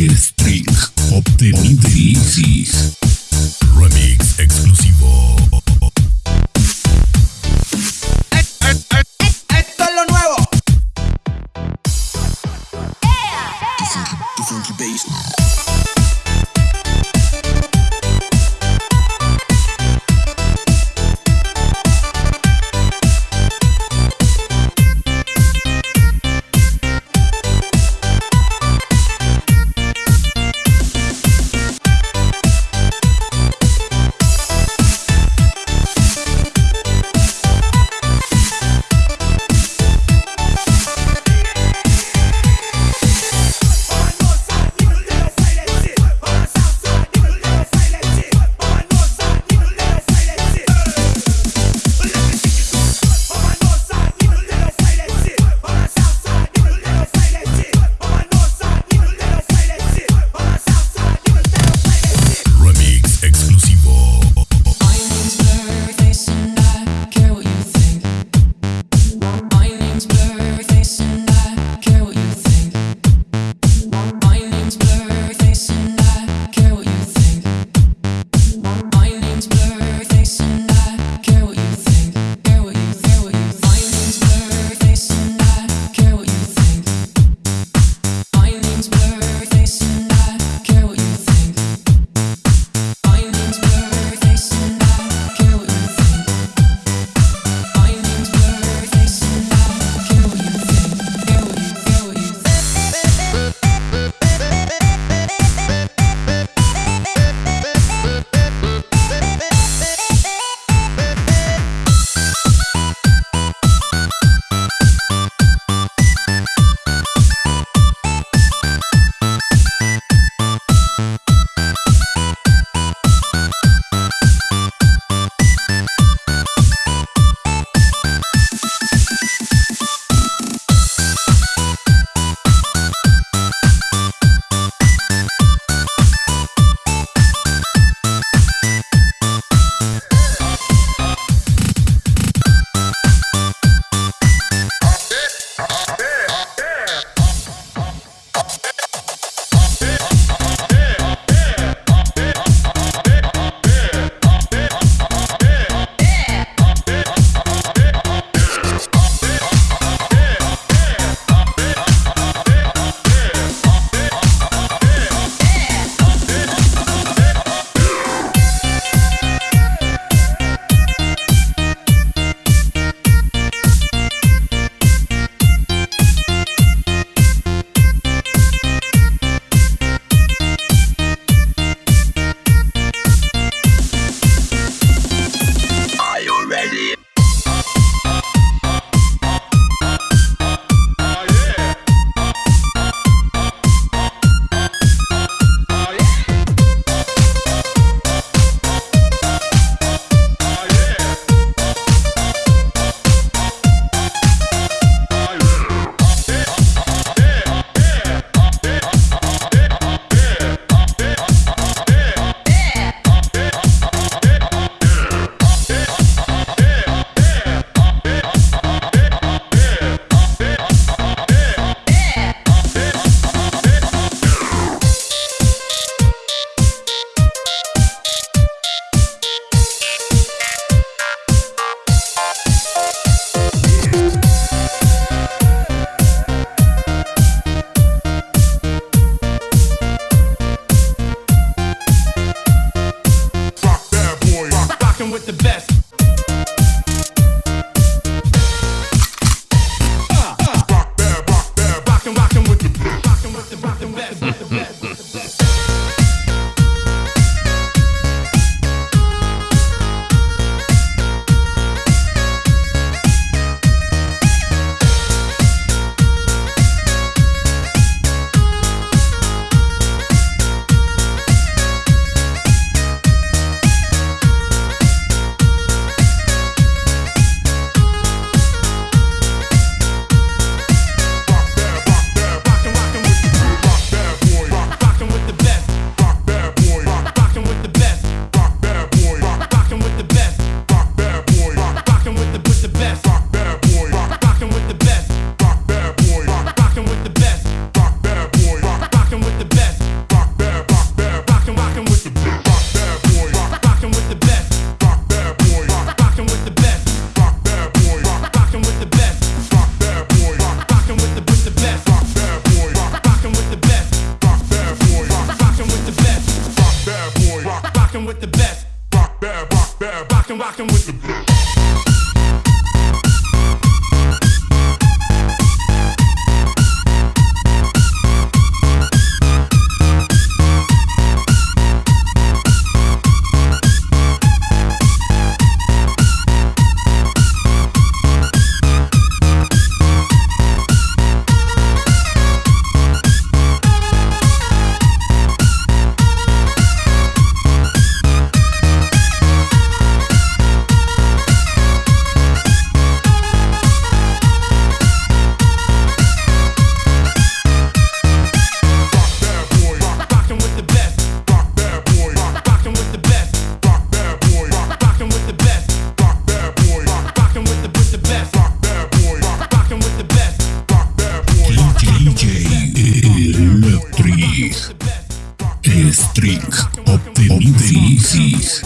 El string obtenido String obtenido de Isis.